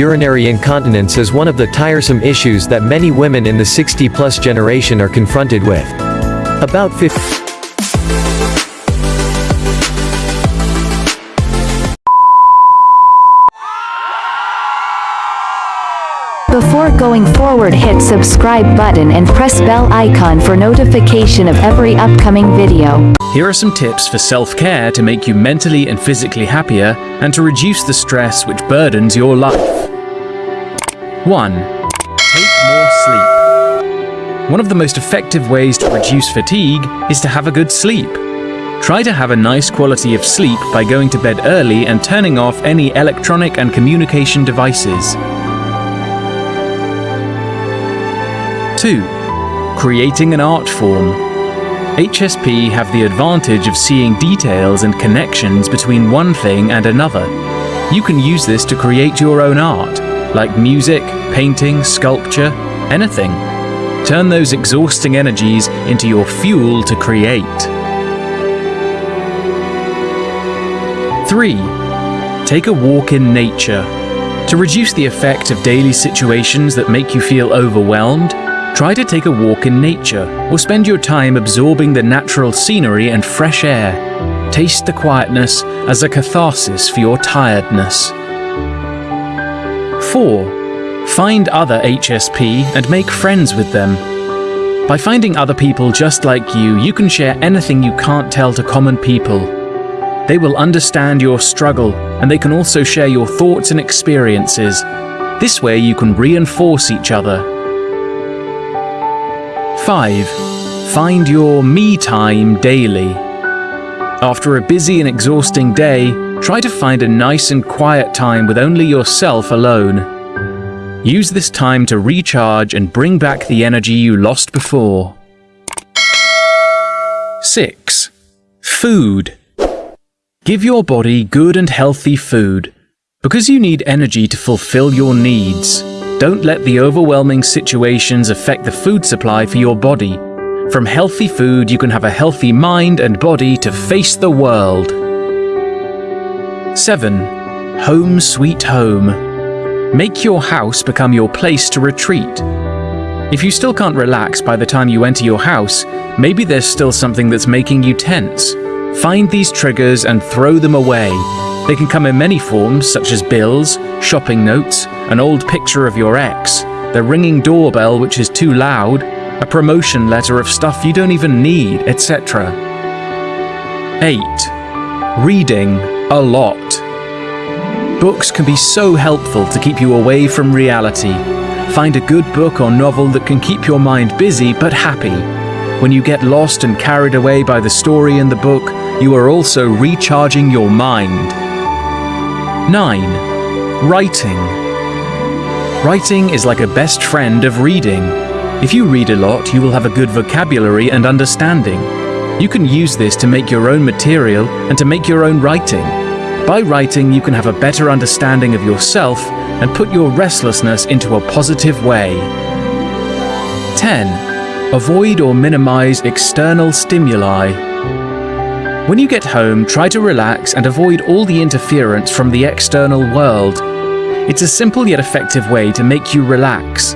urinary incontinence is one of the tiresome issues that many women in the 60-plus generation are confronted with. About 50 Before going forward hit subscribe button and press bell icon for notification of every upcoming video. Here are some tips for self-care to make you mentally and physically happier and to reduce the stress which burdens your life. 1. Take more sleep. One of the most effective ways to reduce fatigue is to have a good sleep. Try to have a nice quality of sleep by going to bed early and turning off any electronic and communication devices. 2. Creating an art form. HSP have the advantage of seeing details and connections between one thing and another. You can use this to create your own art, like music, painting, sculpture, anything. Turn those exhausting energies into your fuel to create. 3. Take a walk in nature. To reduce the effect of daily situations that make you feel overwhelmed, Try to take a walk in nature or spend your time absorbing the natural scenery and fresh air. Taste the quietness as a catharsis for your tiredness. 4. Find other HSP and make friends with them. By finding other people just like you, you can share anything you can't tell to common people. They will understand your struggle and they can also share your thoughts and experiences. This way you can reinforce each other 5. Find your me time daily. After a busy and exhausting day, try to find a nice and quiet time with only yourself alone. Use this time to recharge and bring back the energy you lost before. 6. Food. Give your body good and healthy food. Because you need energy to fulfill your needs, don't let the overwhelming situations affect the food supply for your body. From healthy food, you can have a healthy mind and body to face the world. 7. Home Sweet Home. Make your house become your place to retreat. If you still can't relax by the time you enter your house, maybe there's still something that's making you tense. Find these triggers and throw them away. They can come in many forms, such as bills, shopping notes, an old picture of your ex, the ringing doorbell which is too loud, a promotion letter of stuff you don't even need, etc. 8. Reading a lot. Books can be so helpful to keep you away from reality. Find a good book or novel that can keep your mind busy but happy. When you get lost and carried away by the story in the book, you are also recharging your mind. 9. Writing. Writing is like a best friend of reading. If you read a lot, you will have a good vocabulary and understanding. You can use this to make your own material and to make your own writing. By writing, you can have a better understanding of yourself and put your restlessness into a positive way. 10. Avoid or minimize external stimuli. When you get home, try to relax and avoid all the interference from the external world. It's a simple yet effective way to make you relax.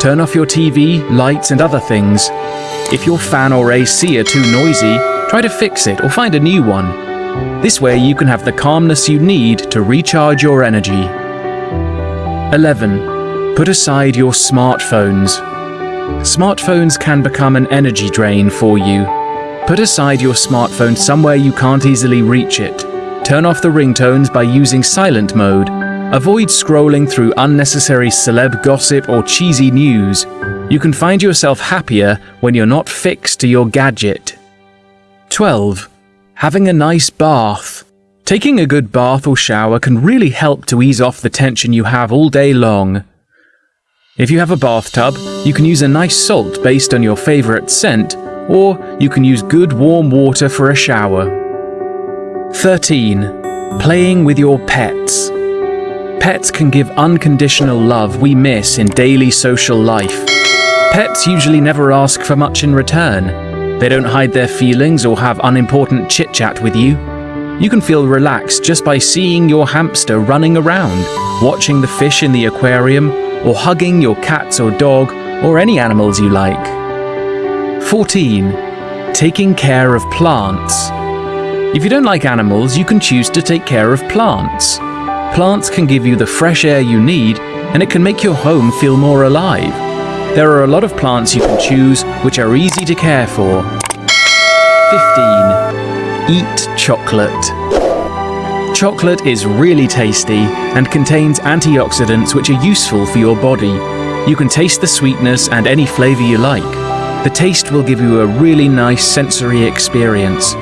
Turn off your TV, lights and other things. If your fan or AC are too noisy, try to fix it or find a new one. This way you can have the calmness you need to recharge your energy. 11. Put aside your smartphones. Smartphones can become an energy drain for you. Put aside your smartphone somewhere you can't easily reach it. Turn off the ringtones by using silent mode. Avoid scrolling through unnecessary celeb gossip or cheesy news. You can find yourself happier when you're not fixed to your gadget. 12. Having a nice bath. Taking a good bath or shower can really help to ease off the tension you have all day long. If you have a bathtub, you can use a nice salt based on your favorite scent or you can use good warm water for a shower. 13. Playing with your pets. Pets can give unconditional love we miss in daily social life. Pets usually never ask for much in return. They don't hide their feelings or have unimportant chit-chat with you. You can feel relaxed just by seeing your hamster running around, watching the fish in the aquarium, or hugging your cats or dog, or any animals you like. 14. Taking care of plants. If you don't like animals, you can choose to take care of plants. Plants can give you the fresh air you need, and it can make your home feel more alive. There are a lot of plants you can choose which are easy to care for. 15. Eat chocolate. Chocolate is really tasty and contains antioxidants which are useful for your body. You can taste the sweetness and any flavor you like. The taste will give you a really nice sensory experience.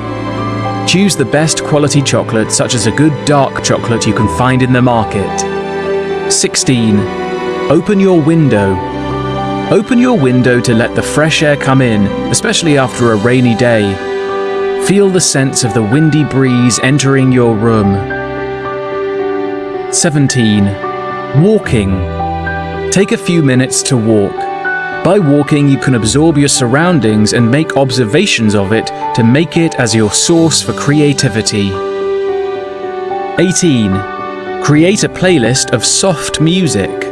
Choose the best quality chocolate such as a good dark chocolate you can find in the market. 16. Open your window. Open your window to let the fresh air come in, especially after a rainy day. Feel the sense of the windy breeze entering your room. 17. Walking. Take a few minutes to walk. By walking, you can absorb your surroundings and make observations of it to make it as your source for creativity. 18. Create a playlist of soft music.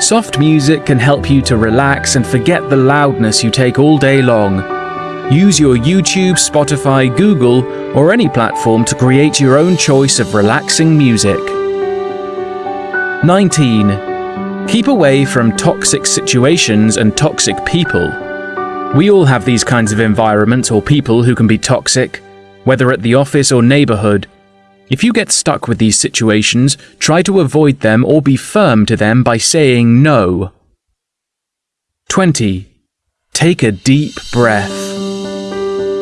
Soft music can help you to relax and forget the loudness you take all day long. Use your YouTube, Spotify, Google, or any platform to create your own choice of relaxing music. 19. Keep away from toxic situations and toxic people. We all have these kinds of environments or people who can be toxic, whether at the office or neighborhood. If you get stuck with these situations, try to avoid them or be firm to them by saying no. 20. Take a deep breath.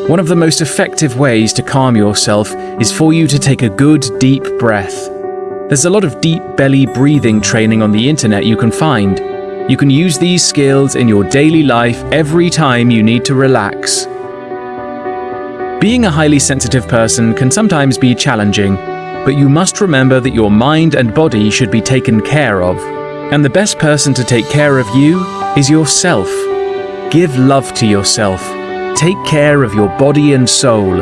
One of the most effective ways to calm yourself is for you to take a good deep breath. There's a lot of deep belly breathing training on the internet you can find. You can use these skills in your daily life every time you need to relax. Being a highly sensitive person can sometimes be challenging, but you must remember that your mind and body should be taken care of. And the best person to take care of you is yourself. Give love to yourself. Take care of your body and soul.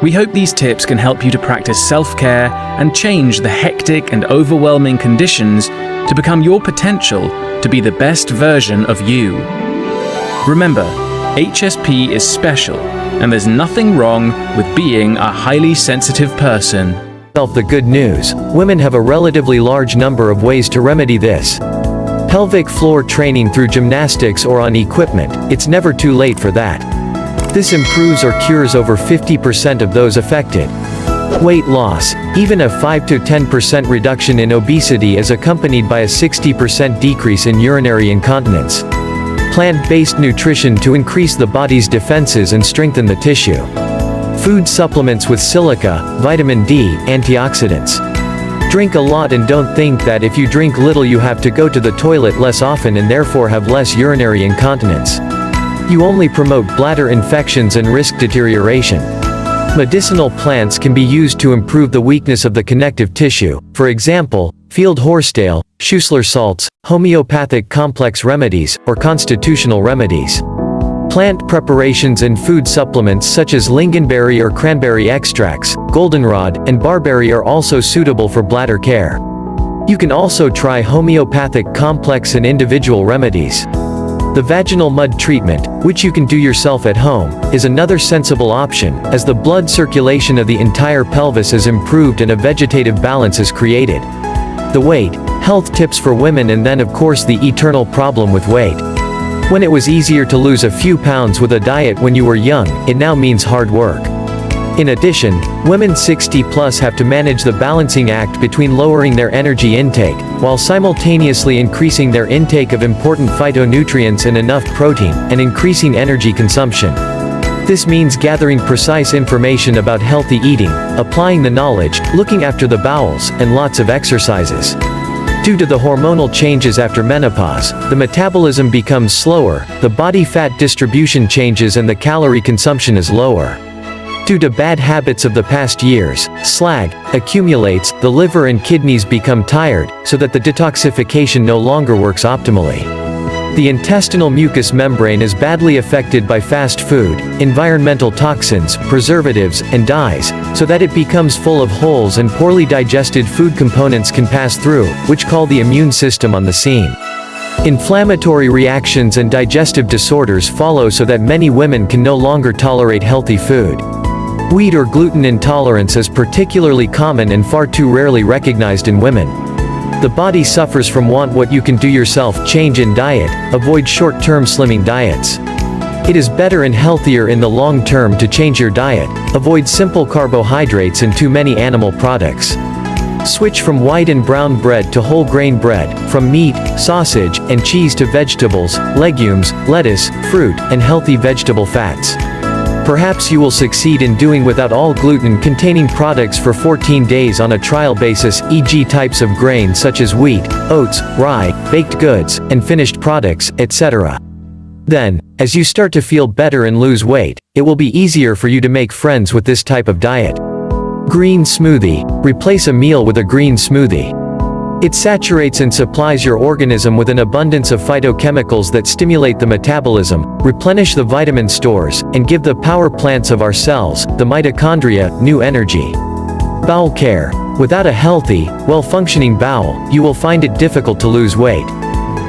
We hope these tips can help you to practice self-care and change the hectic and overwhelming conditions to become your potential to be the best version of you. Remember, HSP is special, and there's nothing wrong with being a highly sensitive person. The good news, women have a relatively large number of ways to remedy this. Pelvic floor training through gymnastics or on equipment, it's never too late for that. This improves or cures over 50% of those affected. Weight loss, even a 5 to 10% reduction in obesity is accompanied by a 60% decrease in urinary incontinence. Plant-based nutrition to increase the body's defenses and strengthen the tissue. Food supplements with silica, vitamin D, antioxidants. Drink a lot and don't think that if you drink little you have to go to the toilet less often and therefore have less urinary incontinence. You only promote bladder infections and risk deterioration. Medicinal plants can be used to improve the weakness of the connective tissue, for example, field horsetail, Schussler salts, homeopathic complex remedies, or constitutional remedies. Plant preparations and food supplements such as lingonberry or cranberry extracts, goldenrod, and barberry are also suitable for bladder care. You can also try homeopathic complex and individual remedies. The vaginal mud treatment, which you can do yourself at home, is another sensible option, as the blood circulation of the entire pelvis is improved and a vegetative balance is created. The weight, health tips for women and then of course the eternal problem with weight. When it was easier to lose a few pounds with a diet when you were young, it now means hard work. In addition, women 60 plus have to manage the balancing act between lowering their energy intake, while simultaneously increasing their intake of important phytonutrients and enough protein, and increasing energy consumption. This means gathering precise information about healthy eating, applying the knowledge, looking after the bowels, and lots of exercises. Due to the hormonal changes after menopause, the metabolism becomes slower, the body fat distribution changes and the calorie consumption is lower. Due to bad habits of the past years, slag accumulates, the liver and kidneys become tired, so that the detoxification no longer works optimally. The intestinal mucous membrane is badly affected by fast food, environmental toxins, preservatives, and dyes, so that it becomes full of holes and poorly digested food components can pass through, which call the immune system on the scene. Inflammatory reactions and digestive disorders follow so that many women can no longer tolerate healthy food. Wheat or gluten intolerance is particularly common and far too rarely recognized in women. The body suffers from want what you can do yourself change in diet, avoid short-term slimming diets. It is better and healthier in the long term to change your diet, avoid simple carbohydrates and too many animal products. Switch from white and brown bread to whole grain bread, from meat, sausage, and cheese to vegetables, legumes, lettuce, fruit, and healthy vegetable fats. Perhaps you will succeed in doing without all gluten-containing products for 14 days on a trial basis e.g. types of grain such as wheat, oats, rye, baked goods, and finished products, etc. Then, as you start to feel better and lose weight, it will be easier for you to make friends with this type of diet. Green smoothie. Replace a meal with a green smoothie. It saturates and supplies your organism with an abundance of phytochemicals that stimulate the metabolism, replenish the vitamin stores, and give the power plants of our cells, the mitochondria, new energy. Bowel care. Without a healthy, well-functioning bowel, you will find it difficult to lose weight.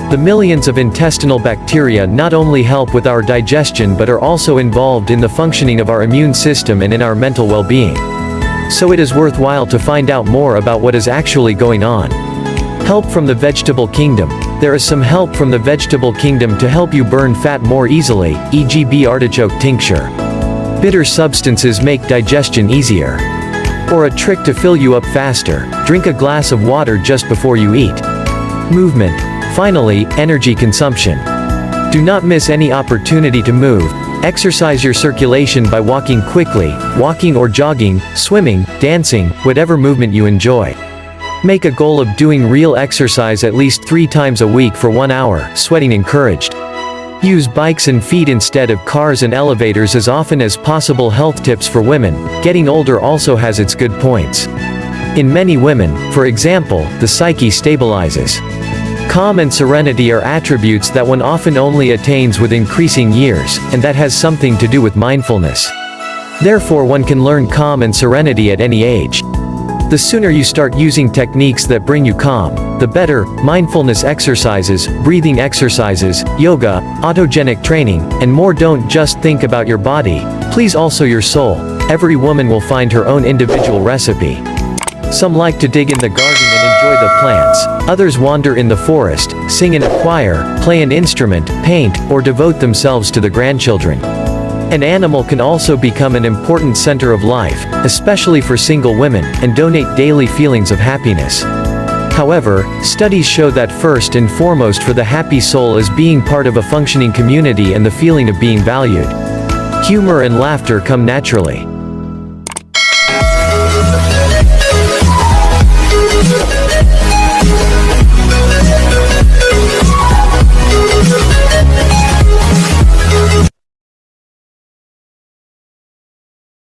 The millions of intestinal bacteria not only help with our digestion but are also involved in the functioning of our immune system and in our mental well-being. So it is worthwhile to find out more about what is actually going on. Help from the vegetable kingdom. There is some help from the vegetable kingdom to help you burn fat more easily, e.g. bee artichoke tincture. Bitter substances make digestion easier. Or a trick to fill you up faster, drink a glass of water just before you eat. Movement. Finally, energy consumption. Do not miss any opportunity to move, Exercise your circulation by walking quickly, walking or jogging, swimming, dancing, whatever movement you enjoy. Make a goal of doing real exercise at least three times a week for one hour, sweating encouraged. Use bikes and feet instead of cars and elevators as often as possible health tips for women, getting older also has its good points. In many women, for example, the psyche stabilizes. Calm and serenity are attributes that one often only attains with increasing years, and that has something to do with mindfulness. Therefore one can learn calm and serenity at any age. The sooner you start using techniques that bring you calm, the better, mindfulness exercises, breathing exercises, yoga, autogenic training, and more don't just think about your body, please also your soul. Every woman will find her own individual recipe. Some like to dig in the garden and enjoy the plants, others wander in the forest, sing in a choir, play an instrument, paint, or devote themselves to the grandchildren. An animal can also become an important center of life, especially for single women, and donate daily feelings of happiness. However, studies show that first and foremost for the happy soul is being part of a functioning community and the feeling of being valued. Humor and laughter come naturally.